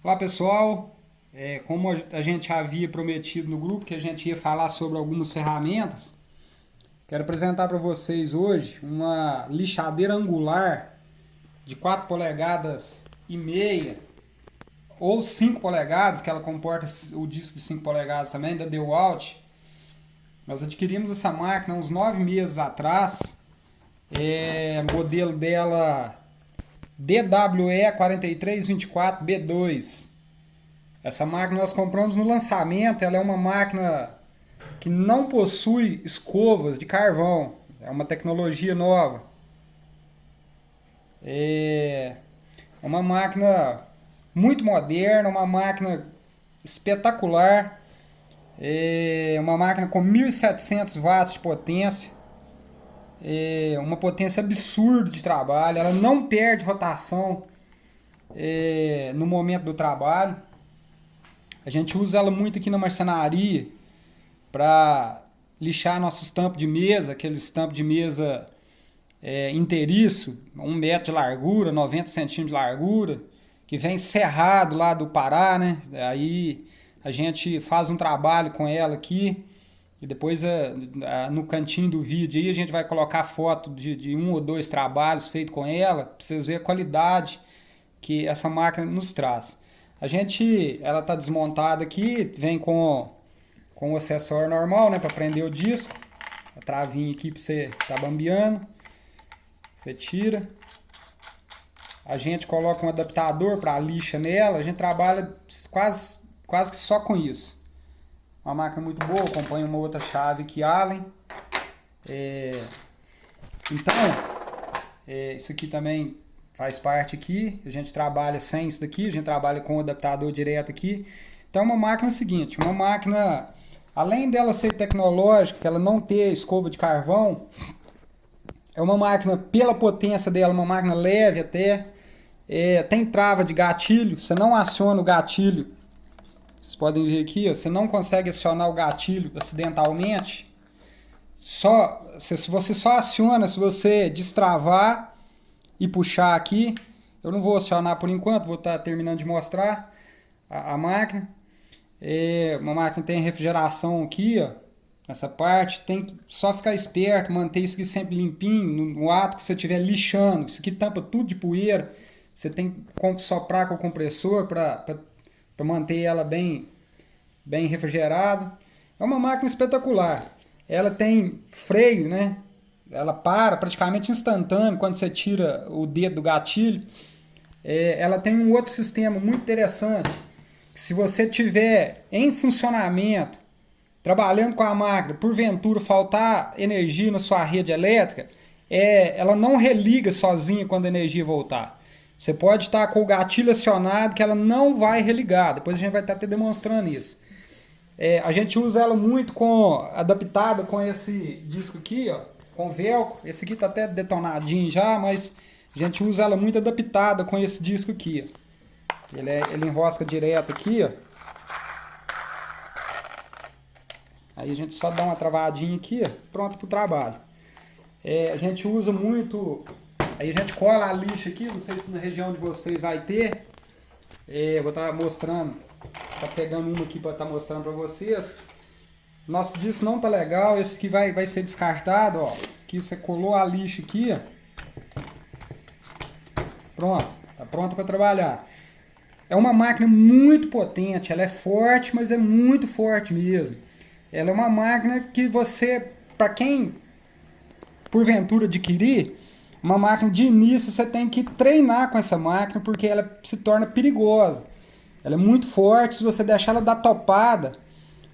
Olá pessoal, é, como a gente havia prometido no grupo que a gente ia falar sobre algumas ferramentas, quero apresentar para vocês hoje uma lixadeira angular de 4 polegadas e meia ou 5 polegadas, que ela comporta o disco de 5 polegadas também, da DeWalt. Nós adquirimos essa máquina uns 9 meses atrás, é, modelo dela DWE 4324B2. Essa máquina nós compramos no lançamento, ela é uma máquina que não possui escovas de carvão. É uma tecnologia nova. É uma máquina muito moderna, uma máquina espetacular. É uma máquina com 1700 watts de potência é, uma potência absurda de trabalho, ela não perde rotação é, no momento do trabalho. A gente usa ela muito aqui na marcenaria para lixar nossos tampos de mesa, aqueles tampos de mesa é, inteiriço, um metro de largura, 90 centímetros de largura, que vem cerrado lá do Pará, né? Aí a gente faz um trabalho com ela aqui, e depois eh, no cantinho do vídeo aí a gente vai colocar foto de, de um ou dois trabalhos feitos com ela, para vocês verem a qualidade que essa máquina nos traz. A gente, ela está desmontada aqui, vem com, com o acessório normal, né, para prender o disco. A travinha aqui para você tá bambeando. Você tira. A gente coloca um adaptador para lixa nela, a gente trabalha quase, quase só com isso. Uma máquina muito boa, acompanha uma outra chave que Allen. É, então, é, isso aqui também faz parte aqui. A gente trabalha sem isso daqui, a gente trabalha com o adaptador direto aqui. Então, uma máquina é o seguinte, uma máquina, além dela ser tecnológica, ela não ter escova de carvão, é uma máquina, pela potência dela, uma máquina leve até, é, tem trava de gatilho, você não aciona o gatilho vocês podem ver aqui, ó, você não consegue acionar o gatilho acidentalmente. Só, se, você só aciona se você destravar e puxar aqui. Eu não vou acionar por enquanto, vou estar tá terminando de mostrar a, a máquina. É, uma máquina tem refrigeração aqui, ó, nessa parte. Tem que só ficar esperto, manter isso aqui sempre limpinho, no, no ato que você estiver lixando. Isso aqui tampa tudo de poeira. Você tem que soprar com o compressor para para manter ela bem, bem refrigerada. É uma máquina espetacular. Ela tem freio, né? Ela para praticamente instantâneo quando você tira o dedo do gatilho. É, ela tem um outro sistema muito interessante. se você tiver em funcionamento, trabalhando com a máquina, porventura faltar energia na sua rede elétrica, é, ela não religa sozinha quando a energia voltar. Você pode estar com o gatilho acionado que ela não vai religar. Depois a gente vai estar te demonstrando isso. É, a gente usa ela muito com adaptada com esse disco aqui, ó, com velcro. Esse aqui está até detonadinho já, mas a gente usa ela muito adaptada com esse disco aqui. Ó. Ele, é, ele enrosca direto aqui, ó. Aí a gente só dá uma travadinha aqui, pronto para o trabalho. É, a gente usa muito Aí a gente cola a lixa aqui, não sei se na região de vocês vai ter. É, vou estar tá mostrando, tá pegando uma aqui para estar tá mostrando para vocês. Nosso disco não tá legal, esse aqui vai, vai ser descartado, ó. Aqui você colou a lixa aqui, ó. Pronto, tá pronto para trabalhar. É uma máquina muito potente, ela é forte, mas é muito forte mesmo. Ela é uma máquina que você, para quem porventura adquirir, uma máquina de início você tem que treinar com essa máquina porque ela se torna perigosa. Ela é muito forte, se você deixar ela dar topada,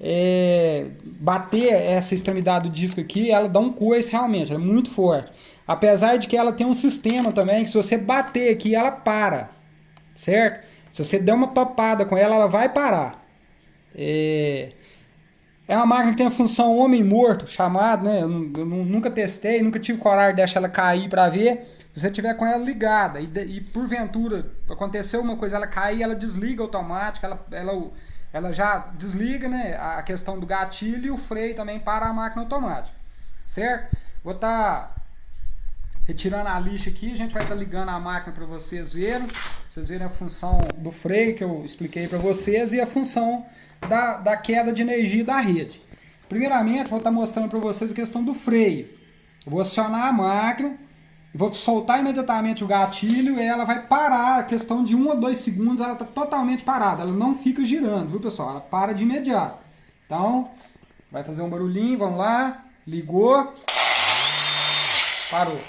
é, bater essa extremidade do disco aqui, ela dá um coice realmente, ela é muito forte. Apesar de que ela tem um sistema também, que se você bater aqui, ela para, certo? Se você der uma topada com ela, ela vai parar. É, é uma máquina que tem a função homem-morto, chamado, né? Eu, eu, nunca testei, nunca tive coragem de deixar ela cair para ver. Se você tiver com ela ligada e, e porventura aconteceu uma coisa, ela cair, ela desliga automático, ela, ela, ela já desliga né, a questão do gatilho e o freio também para a máquina automática, certo? Vou estar tá retirando a lixa aqui, a gente vai estar tá ligando a máquina para vocês verem. Vocês verem a função do freio que eu expliquei para vocês e a função da, da queda de energia da rede. Primeiramente, vou estar tá mostrando para vocês a questão do freio. Eu vou acionar a máquina, vou soltar imediatamente o gatilho e ela vai parar, a questão de 1 a 2 segundos ela está totalmente parada, ela não fica girando, viu pessoal? Ela para de imediato. Então, vai fazer um barulhinho, vamos lá, ligou, parou,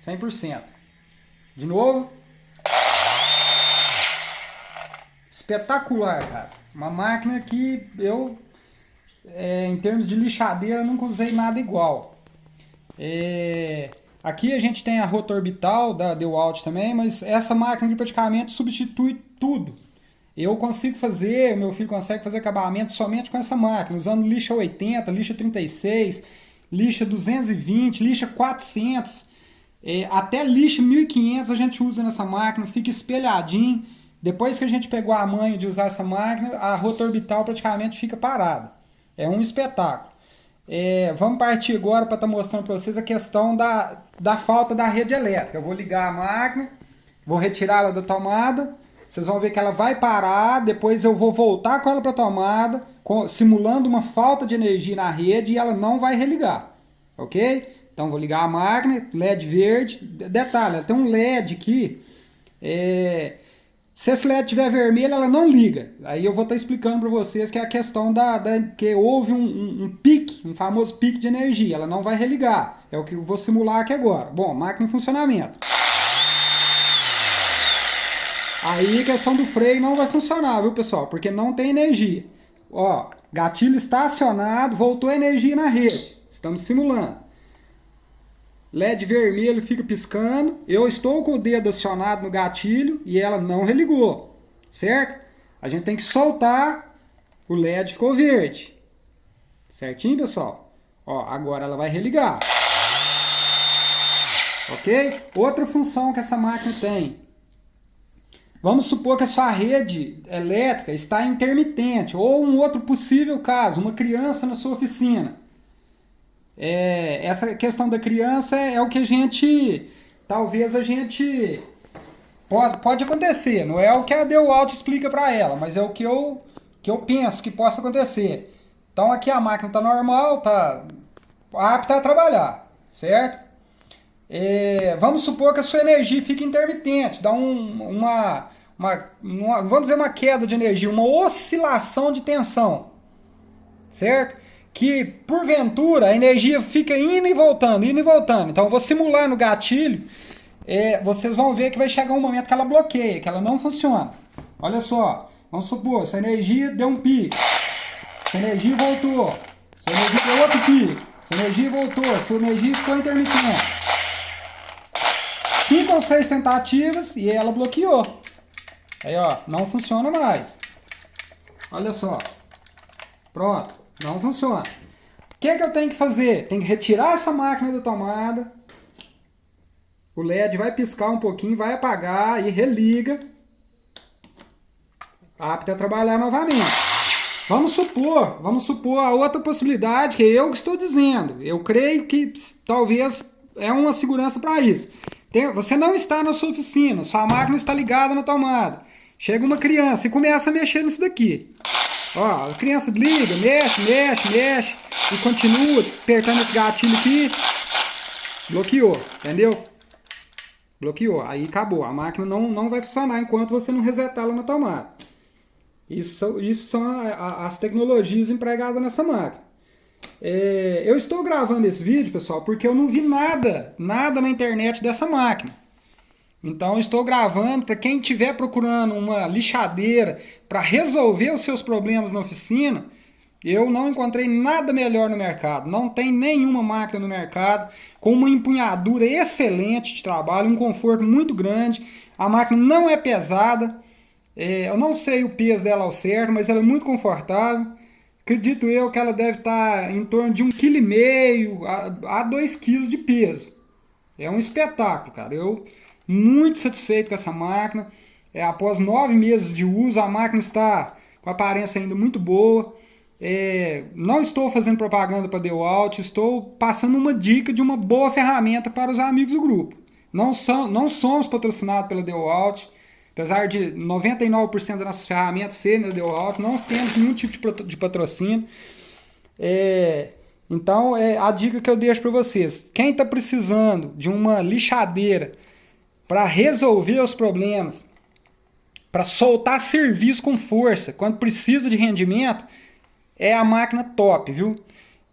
100%. De novo. Espetacular, cara. Uma máquina que eu, é, em termos de lixadeira, nunca usei nada igual. É, aqui a gente tem a rota orbital da DeWalt também, mas essa máquina praticamente substitui tudo. Eu consigo fazer, meu filho consegue fazer acabamento somente com essa máquina, usando lixa 80, lixa 36, lixa 220, lixa 400, é, até lixa 1500 a gente usa nessa máquina, fica espelhadinho. Depois que a gente pegou a manha de usar essa máquina, a rota orbital praticamente fica parada. É um espetáculo. É, vamos partir agora para estar tá mostrando para vocês a questão da, da falta da rede elétrica. Eu vou ligar a máquina, vou retirá-la da tomada, vocês vão ver que ela vai parar, depois eu vou voltar com ela para a tomada, simulando uma falta de energia na rede e ela não vai religar, ok? Então vou ligar a máquina, LED verde, detalhe, tem um LED aqui, é, se esse LED estiver vermelho, ela não liga. Aí eu vou estar explicando para vocês que é a questão da, da que houve um, um, um, pique, um famoso pique de energia. Ela não vai religar. É o que eu vou simular aqui agora. Bom, máquina em funcionamento. Aí a questão do freio não vai funcionar, viu pessoal? Porque não tem energia. Ó, gatilho está acionado, voltou energia na rede. Estamos simulando. LED vermelho fica piscando. Eu estou com o dedo acionado no gatilho e ela não religou. Certo? A gente tem que soltar. O LED ficou verde. Certinho, pessoal? Ó, agora ela vai religar. Ok? Outra função que essa máquina tem. Vamos supor que a sua rede elétrica está intermitente. Ou um outro possível caso, uma criança na sua oficina é, essa questão da criança é, é, o que a gente, talvez a gente, pode, pode acontecer, não é o que a DeWalt explica para ela, mas é o que eu, que eu penso que possa acontecer. Então aqui a máquina está normal, está apta a trabalhar, certo? É, vamos supor que a sua energia fique intermitente, dá um, uma, uma, uma, vamos dizer uma queda de energia, uma oscilação de tensão, certo? Que porventura a energia fica indo e voltando, indo e voltando. Então eu vou simular no gatilho, é, vocês vão ver que vai chegar um momento que ela bloqueia, que ela não funciona. Olha só, vamos supor, essa energia deu um pico, essa energia voltou, essa energia deu outro pico, essa energia voltou, essa energia ficou intermitente. Cinco ou seis tentativas e ela bloqueou. Aí ó, não funciona mais. Olha só. Pronto. Não funciona. O que, é que eu tenho que fazer? Tem que retirar essa máquina da tomada. O LED vai piscar um pouquinho, vai apagar e religa. Apto a trabalhar novamente. Vamos supor, vamos supor a outra possibilidade que eu estou dizendo. Eu creio que talvez é uma segurança para isso. Tem, você não está na sua oficina, sua máquina está ligada na tomada. Chega uma criança e começa a mexer nisso daqui. Ó, a criança liga, mexe, mexe, mexe e continua apertando esse gatilho aqui. Bloqueou, entendeu? Bloqueou, aí acabou. A máquina não, não vai funcionar enquanto você não resetá-la na tomada. Isso, isso são a, a, as tecnologias empregadas nessa máquina. É, eu estou gravando esse vídeo, pessoal, porque eu não vi nada, nada na internet dessa máquina. Então estou gravando para quem estiver procurando uma lixadeira para resolver os seus problemas na oficina, eu não encontrei nada melhor no mercado. Não tem nenhuma máquina no mercado com uma empunhadura excelente de trabalho, um conforto muito grande. A máquina não é pesada. É, eu não sei o peso dela ao certo, mas ela é muito confortável. Acredito eu que ela deve estar em torno de 1,5 kg a 2 kg de peso. É um espetáculo, cara. Eu muito satisfeito com essa máquina. É, após nove meses de uso, a máquina está com aparência ainda muito boa. é, não estou fazendo propaganda para DeWalt, estou passando uma dica de uma boa ferramenta para os amigos do grupo. Não, são, não somos patrocinados pela DeWalt, apesar de 99% das nossas ferramentas serem da DeWalt, não temos nenhum tipo de patrocínio. É, então, é a dica que eu deixo para vocês. Quem está precisando de uma lixadeira para resolver os problemas, para soltar serviço com força, quando precisa de rendimento, é a máquina top, viu?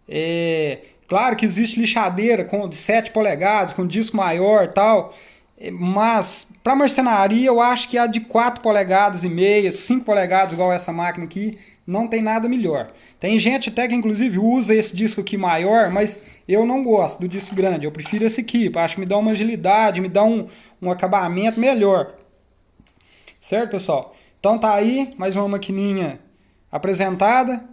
É, claro que existe lixadeira com de 7 polegadas, com disco maior tal, é, mas para marcenaria eu acho que a de 4 polegadas e meia, 5 polegadas igual essa máquina aqui, não tem nada melhor. Tem gente até que inclusive usa esse disco aqui maior, mas eu não gosto do disco grande, eu prefiro esse aqui, acho que me dá uma agilidade, me dá um, um acabamento melhor. Certo, pessoal? Então tá aí, mais uma maquininha apresentada.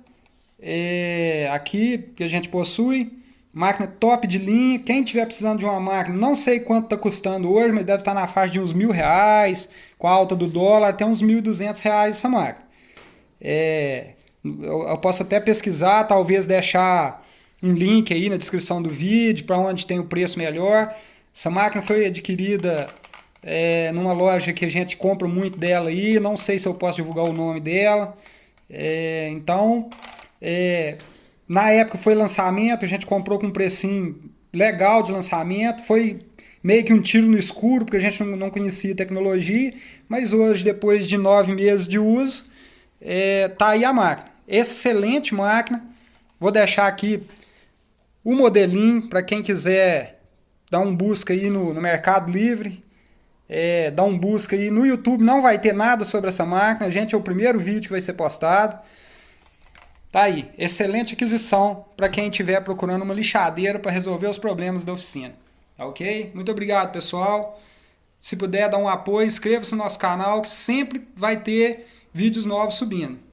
É, aqui que a gente possui, máquina top de linha. Quem tiver precisando de uma máquina, não sei quanto está custando hoje, mas deve estar na faixa de uns mil reais, com a alta do dólar, até uns mil duzentos reais essa máquina. É, eu, eu, posso até pesquisar, talvez deixar um link aí na descrição do vídeo para onde tem o preço melhor. Essa máquina foi adquirida é, numa loja que a gente compra muito dela aí, não sei se eu posso divulgar o nome dela. É, então, é, na época foi lançamento, a gente comprou com um precinho legal de lançamento, foi meio que um tiro no escuro, porque a gente não, conhecia tecnologia, mas hoje, depois de nove meses de uso, é, tá aí a máquina. Excelente máquina. Vou deixar aqui o modelinho para quem quiser dar um busca aí no, no Mercado Livre. É, dar um busca aí no YouTube. Não vai ter nada sobre essa máquina. Gente, é o primeiro vídeo que vai ser postado. Tá aí. Excelente aquisição para quem estiver procurando uma lixadeira para resolver os problemas da oficina. Tá ok? Muito obrigado, pessoal. Se puder dar um apoio, inscreva-se no nosso canal que sempre vai ter vídeos novos subindo.